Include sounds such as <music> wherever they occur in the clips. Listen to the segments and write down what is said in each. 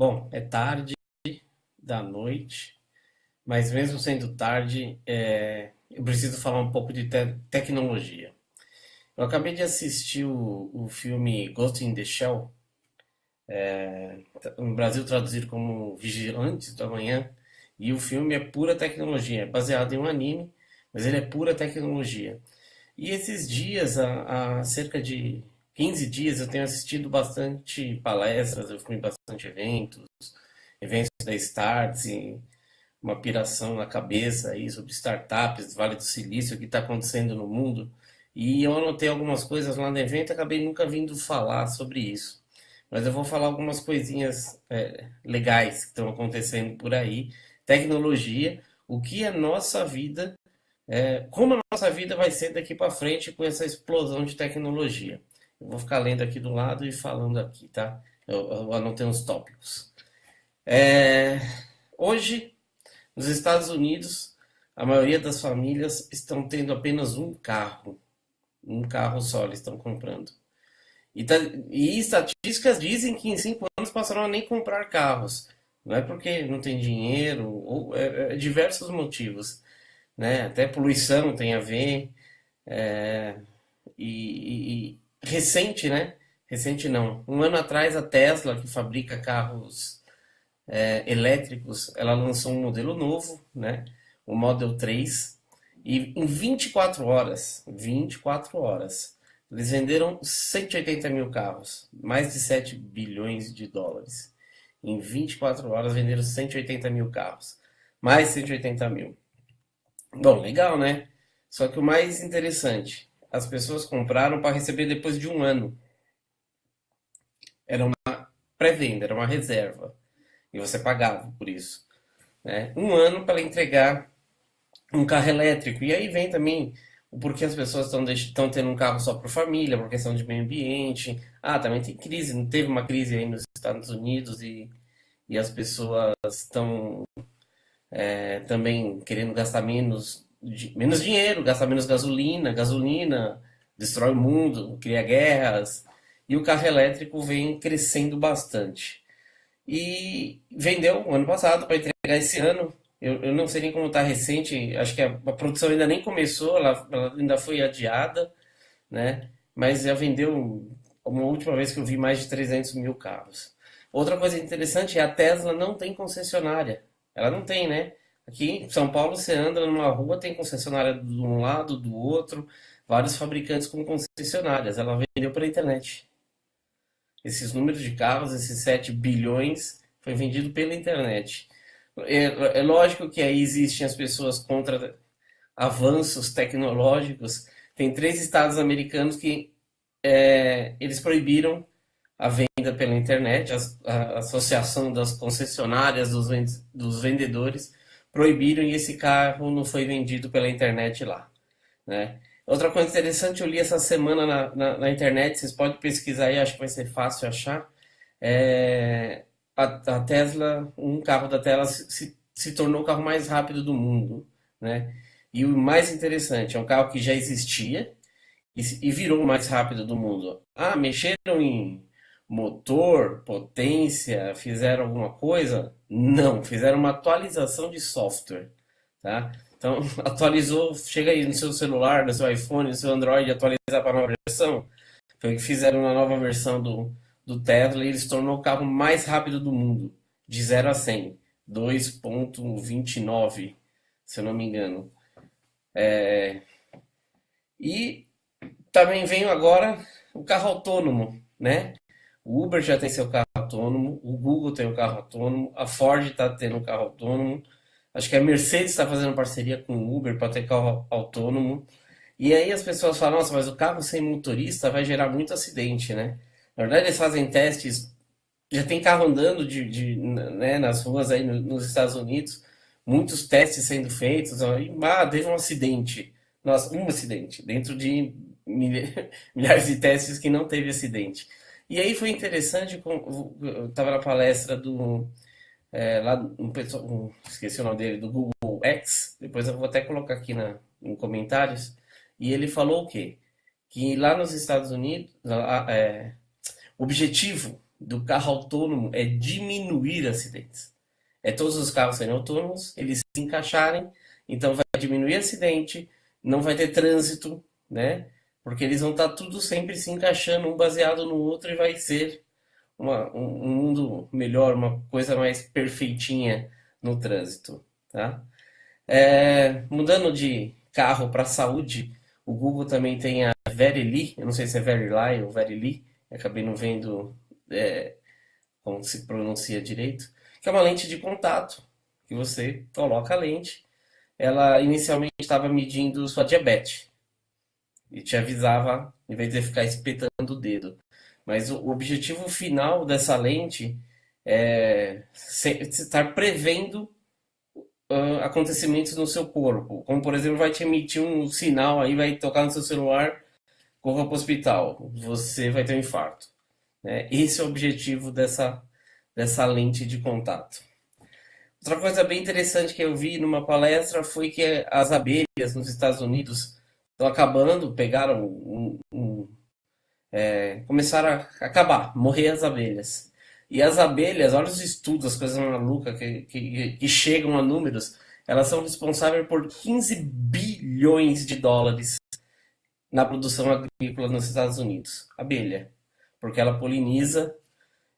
Bom, é tarde da noite, mas mesmo sendo tarde, é, eu preciso falar um pouco de te tecnologia. Eu acabei de assistir o, o filme Ghost in the Shell, é, no Brasil traduzido como Vigilantes do Amanhã, e o filme é pura tecnologia, é baseado em um anime, mas ele é pura tecnologia. E esses dias, há cerca de 15 dias, eu tenho assistido bastante palestras, eu fui em bastante eventos, eventos da Starts, uma piração na cabeça aí sobre startups, Vale do Silício, o que está acontecendo no mundo. E eu anotei algumas coisas lá no evento, acabei nunca vindo falar sobre isso. Mas eu vou falar algumas coisinhas é, legais que estão acontecendo por aí. Tecnologia, o que a nossa vida, é, como a nossa vida vai ser daqui para frente com essa explosão de tecnologia. Vou ficar lendo aqui do lado e falando aqui, tá? Eu, eu anotei uns tópicos. É, hoje, nos Estados Unidos, a maioria das famílias estão tendo apenas um carro. Um carro só eles estão comprando. E, tá, e estatísticas dizem que em cinco anos passarão a nem comprar carros. Não é porque não tem dinheiro, ou é, é diversos motivos. Né? Até poluição tem a ver. É, e, recente, né? Recente não. Um ano atrás a Tesla, que fabrica carros é, elétricos, ela lançou um modelo novo, né? O Model 3. E em 24 horas, 24 horas, eles venderam 180 mil carros, mais de 7 bilhões de dólares. Em 24 horas venderam 180 mil carros, mais 180 mil. Bom, legal, né? Só que o mais interessante, as pessoas compraram para receber depois de um ano. Era uma pré-venda, era uma reserva. E você pagava por isso. Né? Um ano para entregar um carro elétrico. E aí vem também o porquê as pessoas estão tendo um carro só para família, por questão de meio ambiente. Ah, também tem crise, não teve uma crise aí nos Estados Unidos e, e as pessoas estão é, também querendo gastar menos menos dinheiro, gastar menos gasolina, gasolina destrói o mundo, cria guerras, e o carro elétrico vem crescendo bastante. E vendeu ano passado para entregar esse ano. Eu, eu não sei nem como está recente, acho que a, a, produção ainda nem começou, ela, ela, ainda foi adiada, né? mas já vendeu, uma última vez que eu vi, mais de 300 mil carros. Outra coisa interessante é a Tesla não tem concessionária. Ela não tem, né? Aqui em São Paulo, você anda numa rua, tem concessionária de um lado, do outro, vários fabricantes com concessionárias. Ela vendeu pela internet. Esses números de carros, esses 7 bilhões, foi vendido pela internet. É, é lógico que aí existem as pessoas contra avanços tecnológicos. Tem três estados americanos que é, eles proibiram a venda pela internet, a, a associação das concessionárias, dos, dos vendedores, proibiram e esse carro não foi vendido pela internet lá. Né? Outra coisa interessante, eu li essa semana na, na, na internet, vocês podem pesquisar aí, acho que vai ser fácil achar. É, a, a, Tesla, um carro da Tesla se, se tornou o carro mais rápido do mundo. Né? E o mais interessante, é um carro que já existia e, e virou o mais rápido do mundo. Ah, mexeram em motor, potência, fizeram alguma coisa? Não, fizeram uma atualização de software, tá? Então, <laughs> atualizou, chega aí no seu celular, no seu iPhone, no seu Android, atualizar para a nova versão. Foi o que fizeram na nova versão do, do Tesla e ele se tornou o carro mais rápido do mundo, de 0 a 100, 2.29, se eu não me engano. É... E também vem agora o carro autônomo, né? O Uber já tem seu carro autônomo, o Google tem o um carro autônomo, a Ford está tendo um carro autônomo, acho que a Mercedes está fazendo parceria com o Uber para ter carro autônomo. E aí as pessoas falam, nossa, mas o carro sem motorista vai gerar muito acidente, né? Na verdade, eles fazem testes, já tem carro andando de, de né, nas ruas aí nos Estados Unidos, muitos testes sendo feitos, e, ah, teve um acidente. Nossa, um acidente, dentro de <laughs> milhares de testes que não teve acidente. E aí foi interessante, eu estava na palestra do, é, lá, um, um, esqueci o nome dele, do Google X, depois eu vou até colocar aqui na, em comentários, e ele falou o quê? Que lá nos Estados Unidos, é, o objetivo do carro autônomo é diminuir acidentes. É todos os carros serem autônomos, eles se encaixarem, então vai diminuir acidente, não vai ter trânsito, né? Porque eles vão estar tudo sempre se encaixando um baseado no outro e vai ser uma, um, um mundo melhor, uma coisa mais perfeitinha no trânsito, tá? É, mudando de carro para saúde, o Google também tem a Verily, eu não sei se é Verily ou Verily, acabei não vendo é, como se pronuncia direito, que é uma lente de contato, que você coloca a lente, ela inicialmente estava medindo sua diabetes, e te avisava, em vez de ficar espetando o dedo. Mas o objetivo final dessa lente é estar prevendo uh, acontecimentos no seu corpo. Como, por exemplo, vai te emitir um sinal aí, vai tocar no seu celular, corra para o hospital, você vai ter um infarto. Né? Esse é o objetivo dessa, dessa lente de contato. Outra coisa bem interessante que eu vi numa palestra foi que as abelhas nos Estados Unidos estão acabando, pegaram um, um, é, começaram a acabar, morrer as abelhas. E as abelhas, olha os estudos, as coisas malucas que, que, que chegam a números, elas são responsáveis por 15 bilhões de dólares na produção agrícola nos Estados Unidos. Abelha. Porque ela poliniza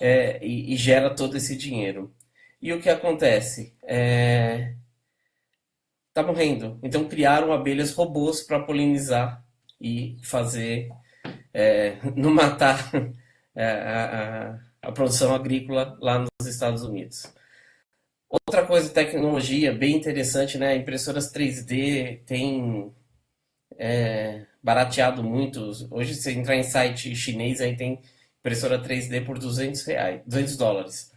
é, e, e, gera todo esse dinheiro. E o que acontece? É, tá morrendo. Então criaram abelhas robôs para polinizar e fazer é, <laughs> não matar <laughs> é, a, a, a, produção agrícola lá nos Estados Unidos. Outra coisa, tecnologia bem interessante, né? Impressoras 3D tem é, barateado muito. Hoje, se entrar em site chinês, aí tem impressora 3D por 200 reais, 200 dólares.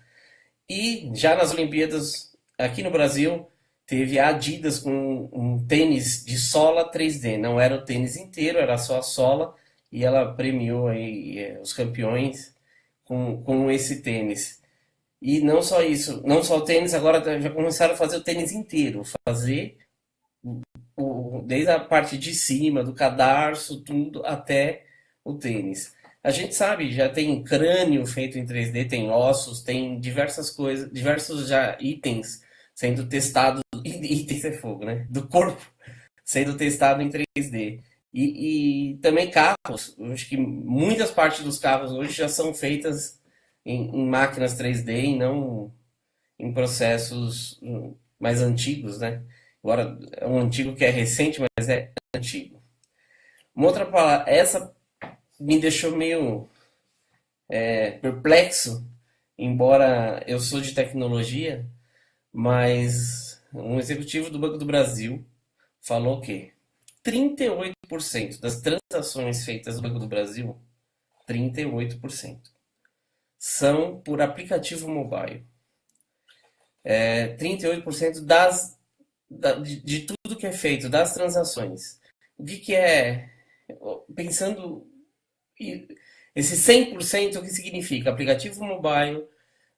E já nas Olimpíadas, aqui no Brasil, teve a Adidas com um tênis de sola 3D. Não era o tênis inteiro, era só a sola. E ela premiou aí é, os campeões com, com esse tênis. E não só isso, não só o tênis, agora já começaram a fazer o tênis inteiro. Fazer o, desde a parte de cima, do cadarço, tudo, até o tênis. A gente sabe, já tem crânio feito em 3D, tem ossos, tem diversas coisas, diversos já itens sendo testados itens é fogo, né? Do corpo sendo testado em 3D. E, e, também carros, eu acho que muitas partes dos carros hoje já são feitas em, em, máquinas 3D e não em processos hum, mais antigos, né? Agora, é um antigo que é recente, mas é antigo. Uma outra palavra, essa me deixou meio é, perplexo, embora eu sou de tecnologia, mas um executivo do Banco do Brasil falou que 38% das transações feitas no Banco do Brasil, 38%, são por aplicativo mobile. É, 38% das, da, de, de, tudo que é feito, das transações. O que, que é, pensando, esse 100% o que significa? Aplicativo mobile,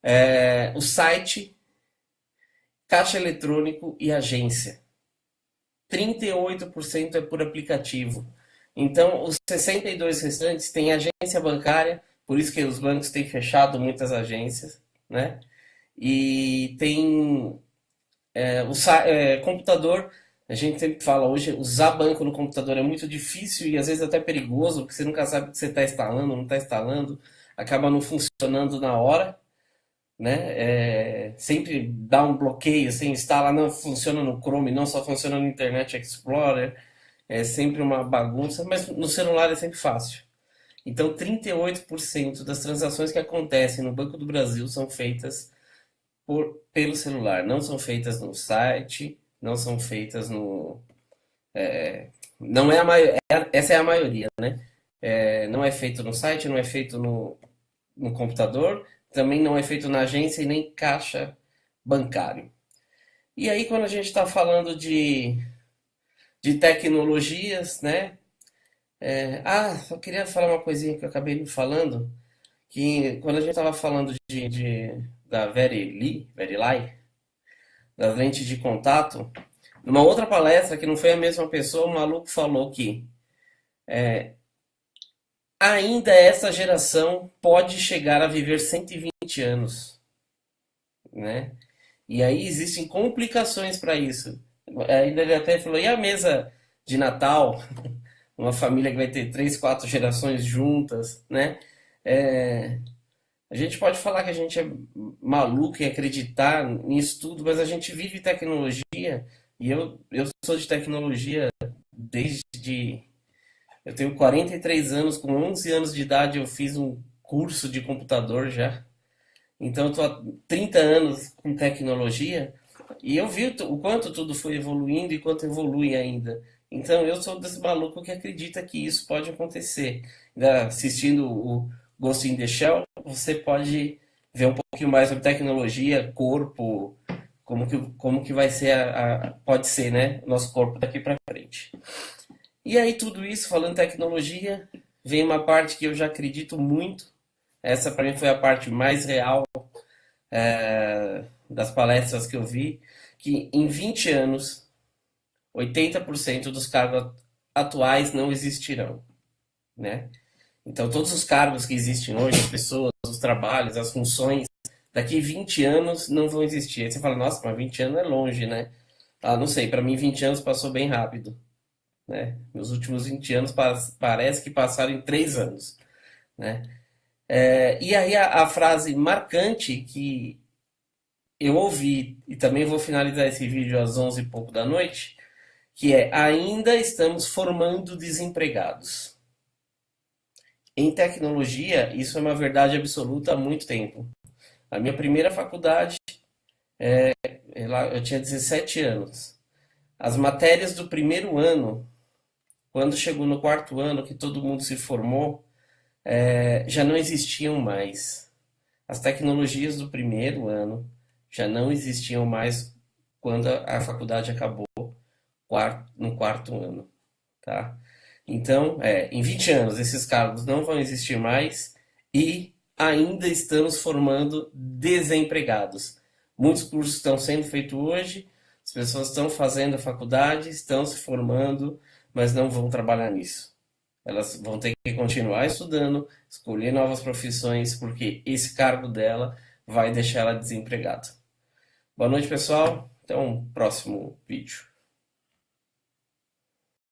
é, o site caixa eletrônico e agência. 38% é por aplicativo. Então, os 62 restantes têm agência bancária, por isso que os bancos têm fechado muitas agências, né? E tem é, o é, computador, a gente sempre fala hoje, usar banco no computador é muito difícil e às vezes até perigoso, porque você nunca sabe o que você está instalando, não está instalando, acaba não funcionando na hora né? É, sempre dá um bloqueio, você instala, não funciona no Chrome, não só funciona no Internet Explorer, é sempre uma bagunça, mas no celular é sempre fácil. Então, 38% das transações que acontecem no Banco do Brasil são feitas por, pelo celular, não são feitas no site, não são feitas no. É, não é a maioria, é, essa é a maioria, né? É, não é feito no site, não é feito no, no computador, também não é feito na agência e nem caixa bancário. E aí, quando a gente está falando de, de tecnologias, né? É, ah, só queria falar uma coisinha que eu acabei me falando, que quando a gente estava falando de, de, da Verily, Verily, das lentes de contato, numa outra palestra, que não foi a mesma pessoa, o maluco falou que é, ainda essa geração pode chegar a viver 120 anos, né? E aí existem complicações para isso. Ainda ele até falou, e a mesa de Natal? <laughs> Uma família que vai ter três, quatro gerações juntas, né? É, a gente pode falar que a gente é maluco em acreditar nisso tudo, mas a gente vive tecnologia e eu, eu sou de tecnologia desde. Eu tenho 43 anos, com 11 anos de idade eu fiz um curso de computador já. Então eu tô há 30 anos com tecnologia e eu vi o quanto tudo foi evoluindo e quanto evolui ainda. Então eu sou desse maluco que acredita que isso pode acontecer. Assistindo o Ghost in the Shell, você pode ver um pouquinho mais sobre tecnologia, corpo, como que, como que vai ser a, a pode ser, né, nosso corpo daqui para frente. E aí tudo isso falando tecnologia, vem uma parte que eu já acredito muito. Essa para mim foi a parte mais real é, das palestras que eu vi, que em 20 anos 80% dos cargos atuais não existirão, né? Então, todos os cargos que existem hoje, as pessoas, os trabalhos, as funções, daqui 20 anos não vão existir. Aí você fala, nossa, mas 20 anos é longe, né? Ah, não sei, para mim 20 anos passou bem rápido. Né? Meus últimos 20 anos parece que passaram em 3 anos. Né? É, e aí a, a, frase marcante que eu ouvi, e também vou finalizar esse vídeo às 11 e pouco da noite, que é ainda estamos formando desempregados. Em tecnologia, isso é uma verdade absoluta há muito tempo. A minha primeira faculdade, é, eu tinha 17 anos. As matérias do primeiro ano, quando chegou no quarto ano, que todo mundo se formou, é, já não existiam mais. As tecnologias do primeiro ano já não existiam mais quando a faculdade acabou no quarto ano. Tá? Então, é, em 20 anos, esses cargos não vão existir mais e ainda estamos formando desempregados. Muitos cursos estão sendo feitos hoje, as pessoas estão fazendo a faculdade, estão se formando, mas não vão trabalhar nisso. Elas vão ter que continuar estudando, escolher novas profissões, porque esse cargo dela vai deixar ela desempregada. Boa noite, pessoal. Até um próximo vídeo.